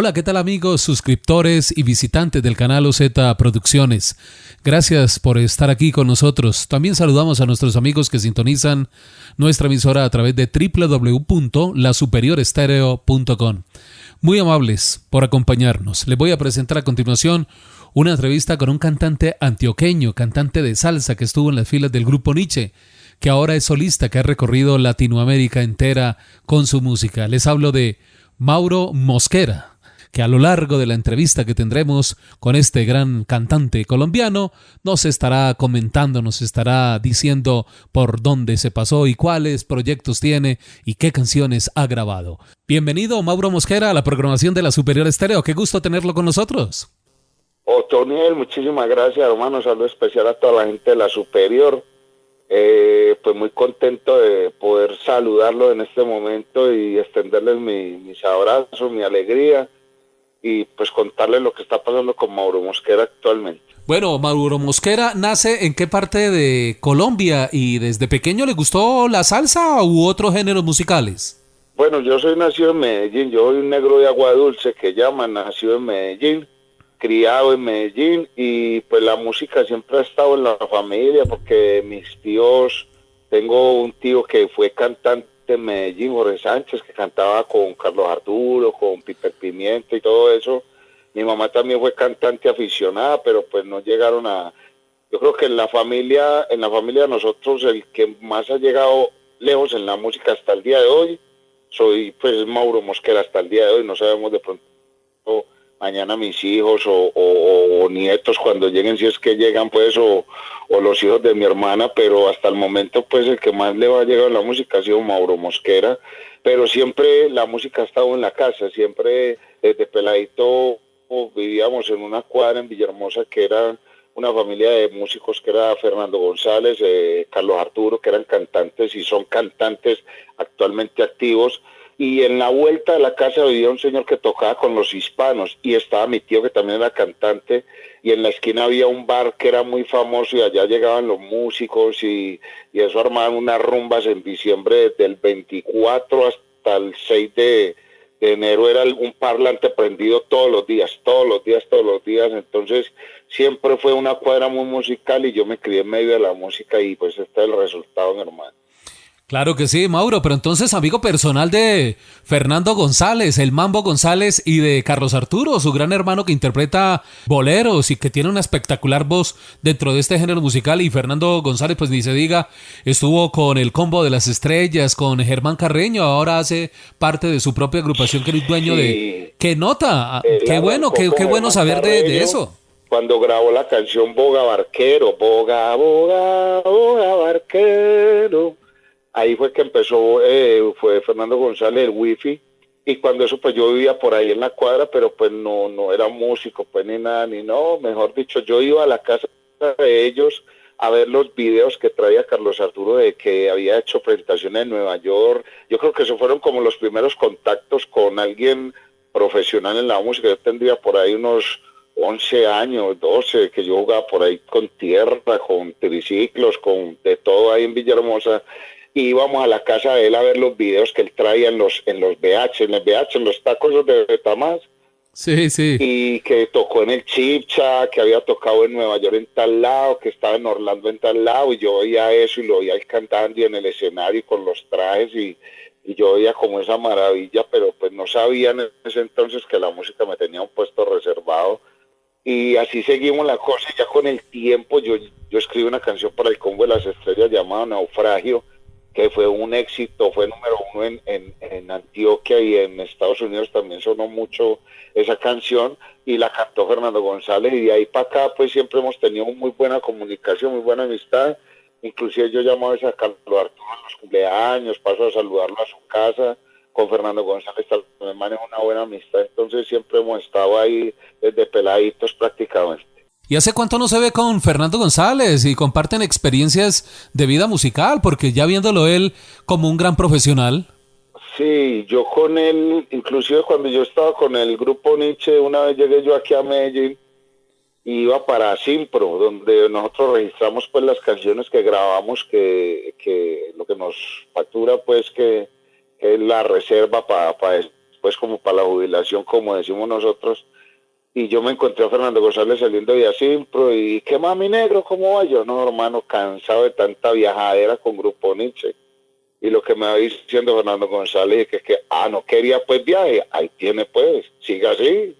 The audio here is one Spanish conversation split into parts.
Hola, ¿qué tal amigos, suscriptores y visitantes del canal OZ Producciones? Gracias por estar aquí con nosotros. También saludamos a nuestros amigos que sintonizan nuestra emisora a través de www.lasuperiorestereo.com. Muy amables por acompañarnos. Les voy a presentar a continuación una entrevista con un cantante antioqueño, cantante de salsa que estuvo en las filas del grupo Nietzsche, que ahora es solista, que ha recorrido Latinoamérica entera con su música. Les hablo de Mauro Mosquera que a lo largo de la entrevista que tendremos con este gran cantante colombiano nos estará comentando, nos estará diciendo por dónde se pasó y cuáles proyectos tiene y qué canciones ha grabado. Bienvenido Mauro Mosquera a la programación de la Superior Estéreo, qué gusto tenerlo con nosotros. Otoniel, muchísimas gracias hermano, saludo especial a toda la gente de la Superior. Eh, pues muy contento de poder saludarlo en este momento y extenderles mis abrazos, mi alegría y pues contarle lo que está pasando con Mauro Mosquera actualmente. Bueno, Mauro Mosquera nace en qué parte de Colombia y desde pequeño le gustó la salsa u otros géneros musicales. Bueno, yo soy nacido en Medellín, yo soy un negro de agua dulce que llaman, nacido en Medellín, criado en Medellín y pues la música siempre ha estado en la familia porque mis tíos, tengo un tío que fue cantante de Medellín, Jorge Sánchez, que cantaba con Carlos Arturo, con Piper Pimienta y todo eso. Mi mamá también fue cantante aficionada, pero pues no llegaron a... Yo creo que en la familia, en la familia de nosotros, el que más ha llegado lejos en la música hasta el día de hoy, soy pues Mauro Mosquera hasta el día de hoy, no sabemos de pronto mañana mis hijos o, nietos cuando lleguen, si es que llegan, pues, o, los hijos de mi hermana, pero hasta el momento, pues, el que más le va a llegar a la música ha sido Mauro Mosquera, pero siempre la música ha estado en la casa, siempre desde peladito vivíamos en una cuadra en Villahermosa que era una familia de músicos que era Fernando González, eh, Carlos Arturo, que eran cantantes y son cantantes actualmente activos, y en la vuelta de la casa vivía un señor que tocaba con los hispanos y estaba mi tío que también era cantante y en la esquina había un bar que era muy famoso y allá llegaban los músicos y, eso armaban unas rumbas en diciembre del 24 hasta el 6 de, enero era un parlante prendido todos los días, todos los días, todos los días, entonces siempre fue una cuadra muy musical y yo me crié en medio de la música y pues este es el resultado, hermano. Claro que sí, Mauro, pero entonces amigo personal de Fernando González, el Mambo González y de Carlos Arturo, su gran hermano que interpreta boleros y que tiene una espectacular voz dentro de este género musical y Fernando González, pues ni se diga, estuvo con el Combo de las Estrellas, con Germán Carreño, ahora hace parte de su propia agrupación que es dueño de... ¡Qué nota! Ah, ¡Qué bueno, qué, qué bueno saber de, de eso! cuando grabó la canción Boga Barquero, Boga, Boga, Boga Barquero ahí fue que empezó, eh, fue Fernando González, el wifi, y cuando eso pues yo vivía por ahí en la cuadra, pero pues no, no era músico, pues ni nada, ni no, mejor dicho, yo iba a la casa de ellos a ver los videos que traía Carlos Arturo de que había hecho presentaciones en Nueva York. Yo creo que esos fueron como los primeros contactos con alguien profesional en la música. Yo tendría por ahí unos 11 años, 12, que yo jugaba por ahí con tierra, con triciclos, con de todo ahí en Villahermosa íbamos a la casa de él a ver los videos que él traía en los, en los BH, en los BH, en los tacos de Betamás. Sí, sí. Y que tocó en el Chipcha, que había tocado en Nueva York en tal lado, que estaba en Orlando en tal lado, y yo oía eso y lo oía él cantando y en el escenario con los trajes y, y yo oía como esa maravilla, pero pues no sabía en ese entonces que la música me tenía un puesto reservado. Y así seguimos la cosa, ya con el tiempo yo, yo escribí una canción para el Combo de las Estrellas llamada Naufragio, que fue un éxito, fue número uno en, en, Antioquia y en Estados Unidos también sonó mucho esa canción y la cantó Fernando González y de ahí para acá pues siempre hemos tenido muy buena comunicación, muy buena amistad, inclusive yo llamo a veces a Carlos Arturo en los cumpleaños, paso a saludarlo a su casa, con Fernando González también manejo una buena amistad, entonces siempre hemos estado ahí desde peladitos prácticamente. ¿Y hace cuánto no se ve con Fernando González y comparten experiencias de vida musical? Porque ya viéndolo él como un gran profesional. Sí, yo con él, inclusive cuando yo estaba con el grupo Nietzsche, una vez llegué yo aquí a Medellín, iba para Simpro, donde nosotros registramos pues las canciones que grabamos, que, lo que nos factura pues que, es la reserva para pues como para la jubilación, como decimos nosotros. Y yo me encontré a Fernando González saliendo de Asimpro y ¿qué mami negro? ¿Cómo va? Yo no, hermano, cansado de tanta viajadera con Grupo Nietzsche. Y lo que me va diciendo Fernando González es que, que, ah, no quería pues viaje, ahí tiene pues, siga así.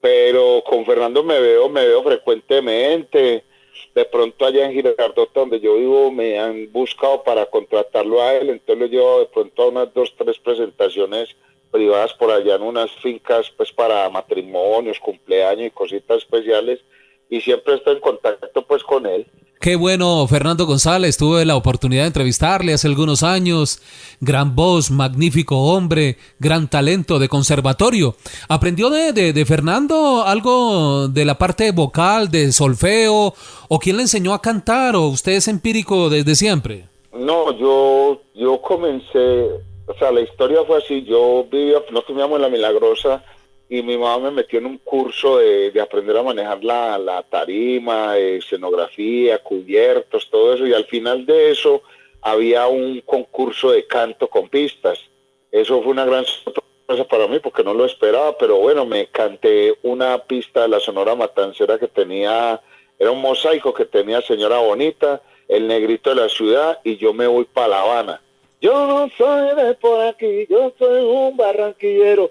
Pero con Fernando me veo, me veo frecuentemente. De pronto allá en Girardota, donde yo vivo, me han buscado para contratarlo a él, entonces lo llevo de pronto a unas dos, tres presentaciones privadas por allá en unas fincas pues para matrimonios, cumpleaños y cositas especiales y siempre estoy en contacto pues con él. Qué bueno, Fernando González, tuve la oportunidad de entrevistarle hace algunos años. Gran voz, magnífico hombre, gran talento de conservatorio. ¿Aprendió de, de, Fernando algo de la parte vocal, de solfeo? ¿O quién le enseñó a cantar? ¿O usted es empírico desde siempre? No, yo, yo comencé o sea, la historia fue así, yo vivía, no teníamos la Milagrosa y mi mamá me metió en un curso de, aprender a manejar la, tarima, escenografía, cubiertos, todo eso, y al final de eso había un concurso de canto con pistas. Eso fue una gran sorpresa para mí porque no lo esperaba, pero bueno, me canté una pista de la Sonora Matancera que tenía, era un mosaico que tenía Señora Bonita, el negrito de la ciudad y yo me voy para La Habana yo no soy de por aquí, yo soy un barranquillero.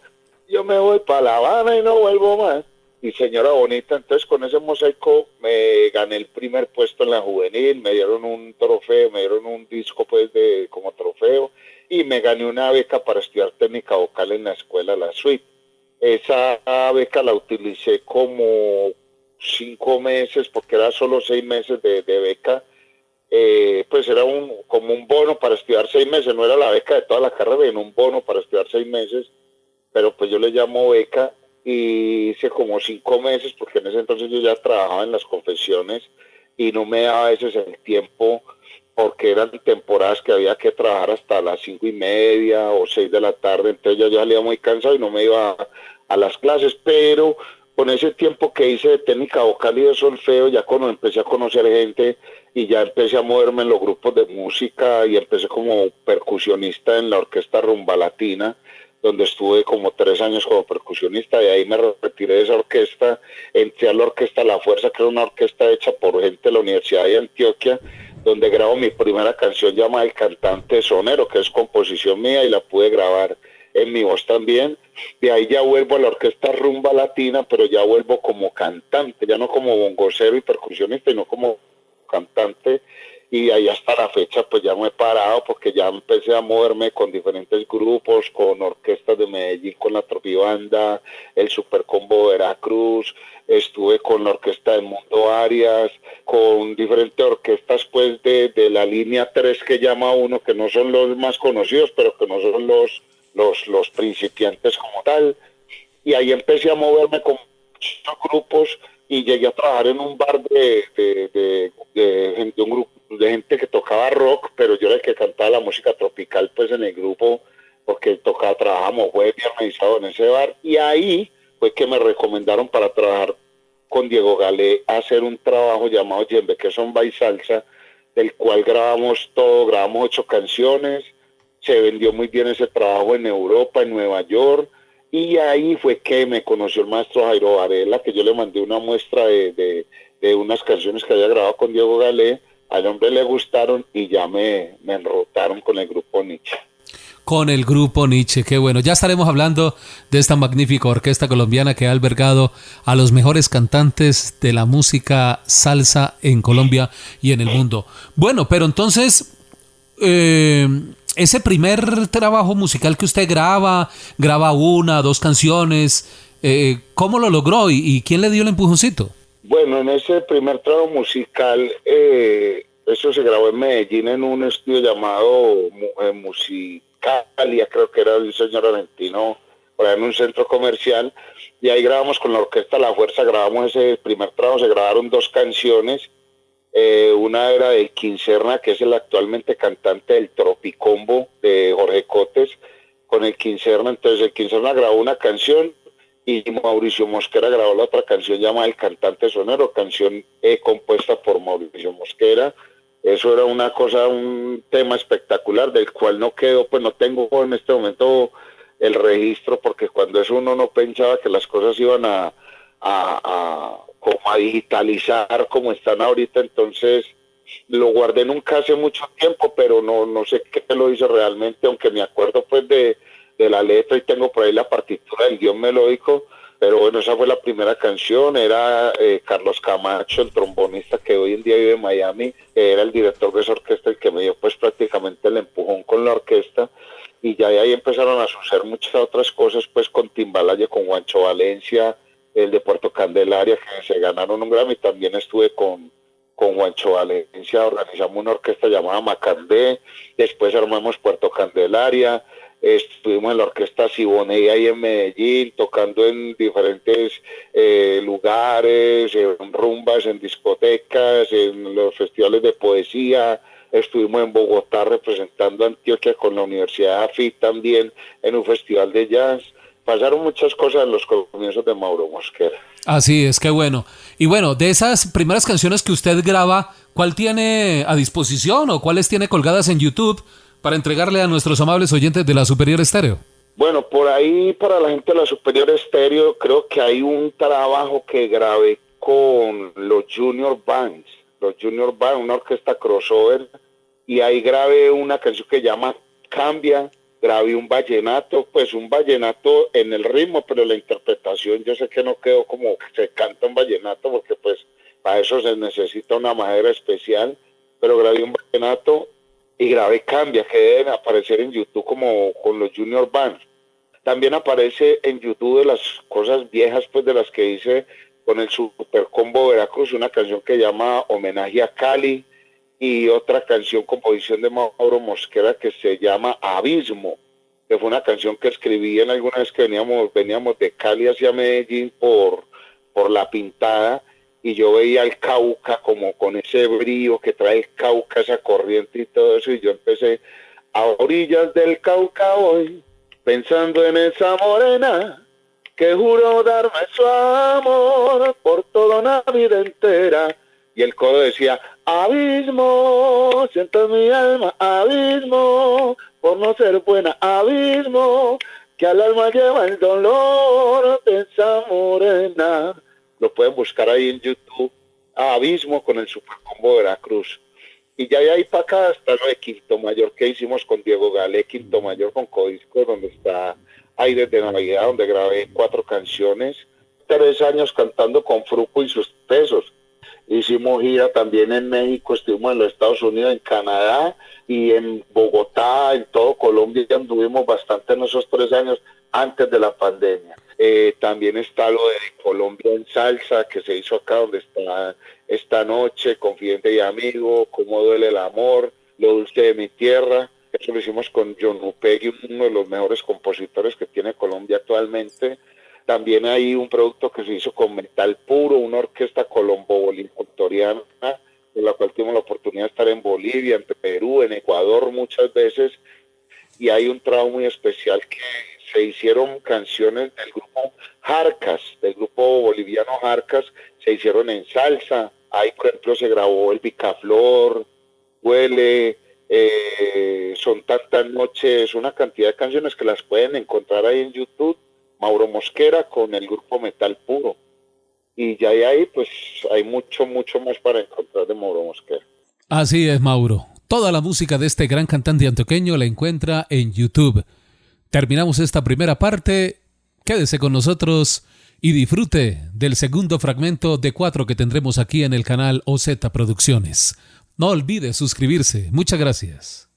Yo me voy para La Habana y no vuelvo más. Y señora bonita, entonces con ese mosaico me gané el primer puesto en la juvenil, me dieron un trofeo, me dieron un disco pues de como trofeo y me gané una beca para estudiar técnica vocal en la escuela La Suite. Esa beca la utilicé como cinco meses porque era solo seis meses de beca eh, pues era un, como un bono para estudiar seis meses, no era la beca de toda la carrera, era un bono para estudiar seis meses, pero pues yo le llamo beca y hice como cinco meses, porque en ese entonces yo ya trabajaba en las confesiones y no me daba a veces el tiempo, porque eran temporadas que había que trabajar hasta las cinco y media o seis de la tarde, entonces yo ya salía muy cansado y no me iba a, a las clases, pero con ese tiempo que hice de técnica vocal y de solfeo, ya cuando empecé a conocer gente y ya empecé a moverme en los grupos de música y empecé como percusionista en la orquesta Rumba Latina, donde estuve como tres años como percusionista y ahí me retiré de esa orquesta, entré a la orquesta La Fuerza, que era una orquesta hecha por gente de la Universidad de Antioquia, donde grabo mi primera canción llamada El Cantante Sonero, que es composición mía y la pude grabar en mi voz también. De ahí ya vuelvo a la orquesta rumba latina, pero ya vuelvo como cantante, ya no como bongocero y percusionista, sino como cantante. Y ahí hasta la fecha pues ya me he parado porque ya empecé a moverme con diferentes grupos, con orquestas de Medellín, con la Tropibanda, el Supercombo Veracruz, estuve con la orquesta de Mundo Arias, con diferentes orquestas pues de, de la línea 3 que llama uno, que no son los más conocidos, pero que no son los los, los principiantes como tal. Y ahí empecé a moverme con muchos grupos y llegué a trabajar en un bar de, de, de, un grupo de gente que tocaba rock, pero yo era el que cantaba la música tropical pues en el grupo, porque tocaba, trabajamos jueves y organizado en ese bar. Y ahí fue que me recomendaron para trabajar con Diego Galé hacer un trabajo llamado Yembe, que son y salsa, del cual grabamos todo, grabamos ocho canciones, se vendió muy bien ese trabajo en Europa, en Nueva York, y ahí fue que me conoció el maestro Jairo Varela, que yo le mandé una muestra de, unas canciones que había grabado con Diego Galé, al hombre le gustaron y ya me, me enrotaron con el grupo Nietzsche con el grupo Nietzsche. Qué bueno. Ya estaremos hablando de esta magnífica orquesta colombiana que ha albergado a los mejores cantantes de la música salsa en Colombia y en el mundo. Bueno, pero entonces, eh, ese primer trabajo musical que usted graba, graba una, dos canciones, eh, ¿cómo lo logró y, quién le dio el empujoncito? Bueno, en ese primer trabajo musical, eh, eso se grabó en Medellín en un estudio llamado eh, Musicalia, creo que era el señor Argentino, por en un centro comercial, y ahí grabamos con la orquesta La Fuerza, grabamos ese primer trabajo, se grabaron dos canciones, eh, una era de Quincerna, que es el actualmente cantante del Tropicombo de Jorge Cotes, con el Quincerna. Entonces el Quincerna grabó una canción y Mauricio Mosquera grabó la otra canción llamada El Cantante Sonero, canción eh, compuesta por Mauricio Mosquera. Eso era una cosa, un tema espectacular del cual no quedó, pues no tengo en este momento el registro, porque cuando eso uno no pensaba que las cosas iban a, a, como a digitalizar como están ahorita, entonces lo guardé nunca hace mucho tiempo, pero no, no sé qué lo hizo realmente, aunque me acuerdo pues de, de la letra y tengo por ahí la partitura del guion melódico, pero bueno, esa fue la primera canción, era eh, Carlos Camacho, el trombonista que hoy en día vive en Miami, era el director de esa orquesta, el que me dio pues prácticamente el empujón con la orquesta, y ya ahí empezaron a suceder muchas otras cosas, pues con Timbalaye, con Juancho Valencia, el de Puerto Candelaria, que se ganaron un Grammy, también estuve con, con Juancho Valencia, organizamos una orquesta llamada Macandé, después armamos Puerto Candelaria, estuvimos en la orquesta Siboney ahí en Medellín, tocando en diferentes eh, lugares, en rumbas, en discotecas, en los festivales de poesía, estuvimos en Bogotá representando a Antioquia con la Universidad AFI también en un festival de jazz. Pasaron muchas cosas en los comienzos de Mauro Mosquera. Así es, qué bueno. Y bueno, de esas primeras canciones que usted graba, ¿cuál tiene a disposición o cuáles tiene colgadas en YouTube? para entregarle a nuestros amables oyentes de la Superior Estéreo? Bueno, por ahí para la gente de la Superior Estéreo creo que hay un trabajo que grabé con los Junior Bands, los Junior Bands, una orquesta crossover, y ahí grabé una canción que llama Cambia, grabé un vallenato, pues un vallenato en el ritmo, pero la interpretación yo sé que no quedó como se canta un vallenato, porque pues para eso se necesita una madera especial, pero grabé un vallenato y grabé Cambia, que deben aparecer en YouTube como con los Junior Bands. También aparece en YouTube de las cosas viejas, pues de las que hice con el Super Combo Veracruz, una canción que llama Homenaje a Cali y otra canción composición de Mauro Mosquera que se llama Abismo, que fue una canción que escribí en alguna vez que veníamos, veníamos de Cali hacia Medellín por, por la pintada y yo veía el Cauca como con ese brío que trae el Cauca, esa corriente y todo eso, y yo empecé a orillas del Cauca hoy, pensando en esa morena que juró darme su amor por toda una vida entera. Y el coro decía, abismo, siento en mi alma, abismo, por no ser buena, abismo, que al alma lleva el dolor de esa morena lo pueden buscar ahí en YouTube, Abismo con el Supercombo Veracruz. Y ya de ahí para acá está lo de Quinto Mayor que hicimos con Diego Gale, Quinto Mayor con Codisco, donde está Aires de Navidad, donde grabé cuatro canciones, tres años cantando con Fruco y sus pesos. Hicimos gira también en México, estuvimos en los Estados Unidos, en Canadá y en Bogotá, en todo Colombia, ya anduvimos bastante en esos tres años antes de la pandemia. Eh, también está lo de Colombia en salsa que se hizo acá donde está esta noche, Confidente y Amigo, Cómo duele el amor, Lo dulce de mi tierra. Eso lo hicimos con John Upegui, uno de los mejores compositores que tiene Colombia actualmente. También hay un producto que se hizo con Metal Puro, una orquesta colombo-boliviana, con la cual tuvimos la oportunidad de estar en Bolivia, en Perú, en Ecuador muchas veces. Y hay un trabajo muy especial que se hicieron canciones del grupo Jarcas, del grupo boliviano Jarcas, se hicieron en salsa. Ahí, por ejemplo, se grabó El Picaflor, Huele, eh, Son tantas noches, una cantidad de canciones que las pueden encontrar ahí en YouTube. Mauro Mosquera con el grupo Metal Puro. Y ya hay ahí, pues hay mucho, mucho más para encontrar de Mauro Mosquera. Así es, Mauro. Toda la música de este gran cantante antioqueño la encuentra en YouTube. Terminamos esta primera parte. Quédese con nosotros y disfrute del segundo fragmento de cuatro que tendremos aquí en el canal OZ Producciones. No olvide suscribirse. Muchas gracias.